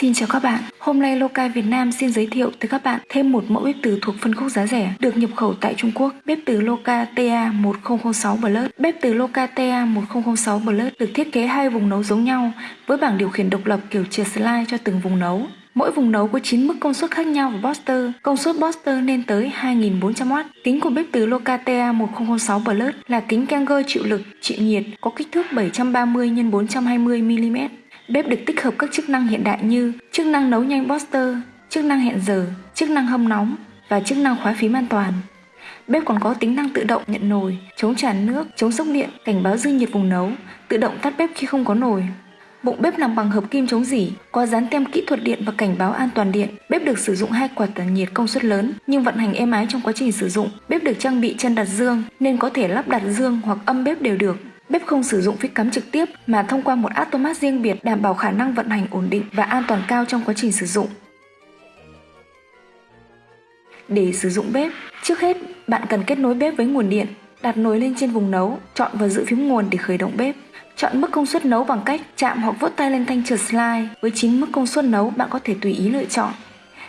Xin chào các bạn, hôm nay Loca Việt Nam xin giới thiệu tới các bạn thêm một mẫu bếp từ thuộc phân khúc giá rẻ được nhập khẩu tại Trung Quốc. Bếp từ Loca TA1006 Plus. Bếp từ Loca TA1006 Plus được thiết kế hai vùng nấu giống nhau với bảng điều khiển độc lập kiểu chia slide cho từng vùng nấu. Mỗi vùng nấu có 9 mức công suất khác nhau và booster. Công suất booster lên tới 2400W. Kính của bếp từ Loca TA1006 Plus là kính Kanger chịu lực, chịu nhiệt, có kích thước 730 x 420 mm Bếp được tích hợp các chức năng hiện đại như chức năng nấu nhanh Boster, chức năng hẹn giờ, chức năng hâm nóng và chức năng khóa phím an toàn. Bếp còn có tính năng tự động nhận nồi, chống tràn nước, chống sốc điện, cảnh báo dư nhiệt vùng nấu, tự động tắt bếp khi không có nồi. Bụng bếp làm bằng hợp kim chống dỉ, có dán tem kỹ thuật điện và cảnh báo an toàn điện. Bếp được sử dụng hai quạt tản nhiệt công suất lớn nhưng vận hành êm ái trong quá trình sử dụng. Bếp được trang bị chân đặt dương nên có thể lắp đặt dương hoặc âm bếp đều được. Bếp không sử dụng phích cắm trực tiếp mà thông qua một automat riêng biệt đảm bảo khả năng vận hành ổn định và an toàn cao trong quá trình sử dụng. Để sử dụng bếp, trước hết bạn cần kết nối bếp với nguồn điện, đặt nồi lên trên vùng nấu, chọn và giữ phím nguồn để khởi động bếp. Chọn mức công suất nấu bằng cách chạm hoặc vuốt tay lên thanh trượt slide. Với 9 mức công suất nấu, bạn có thể tùy ý lựa chọn.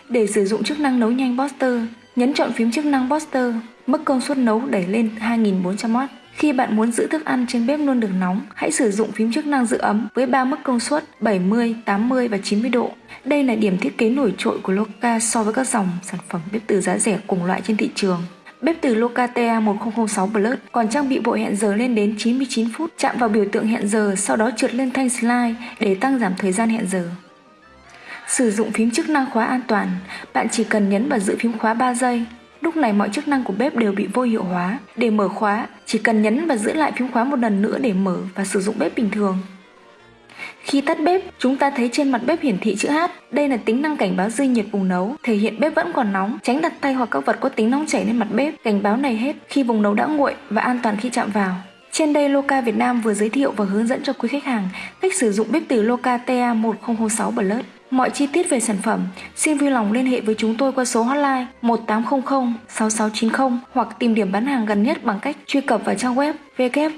Để sử dụng chức năng nấu nhanh Boster, nhấn chọn phím chức năng Boster, mức công suất nấu đẩy lên 2400W. Khi bạn muốn giữ thức ăn trên bếp luôn được nóng, hãy sử dụng phím chức năng giữ ấm với 3 mức công suất 70, 80 và 90 độ. Đây là điểm thiết kế nổi trội của Loca so với các dòng sản phẩm bếp từ giá rẻ cùng loại trên thị trường. Bếp từ Loca TA1006 Plus còn trang bị bộ hẹn giờ lên đến 99 phút, chạm vào biểu tượng hẹn giờ sau đó trượt lên thanh slide để tăng giảm thời gian hẹn giờ. Sử dụng phím chức năng khóa an toàn, bạn chỉ cần nhấn và giữ phím khóa 3 giây Lúc này mọi chức năng của bếp đều bị vô hiệu hóa. Để mở khóa, chỉ cần nhấn và giữ lại phím khóa một lần nữa để mở và sử dụng bếp bình thường. Khi tắt bếp, chúng ta thấy trên mặt bếp hiển thị chữ H. Đây là tính năng cảnh báo dư nhiệt vùng nấu, thể hiện bếp vẫn còn nóng, tránh đặt tay hoặc các vật có tính nóng chảy lên mặt bếp. Cảnh báo này hết khi vùng nấu đã nguội và an toàn khi chạm vào. Trên đây Loca Việt Nam vừa giới thiệu và hướng dẫn cho quý khách hàng cách sử dụng bếp từ Loca TA1006 Plus. Mọi chi tiết về sản phẩm, xin vui lòng liên hệ với chúng tôi qua số hotline 1800 6690 hoặc tìm điểm bán hàng gần nhất bằng cách truy cập vào trang web www.loca.vn.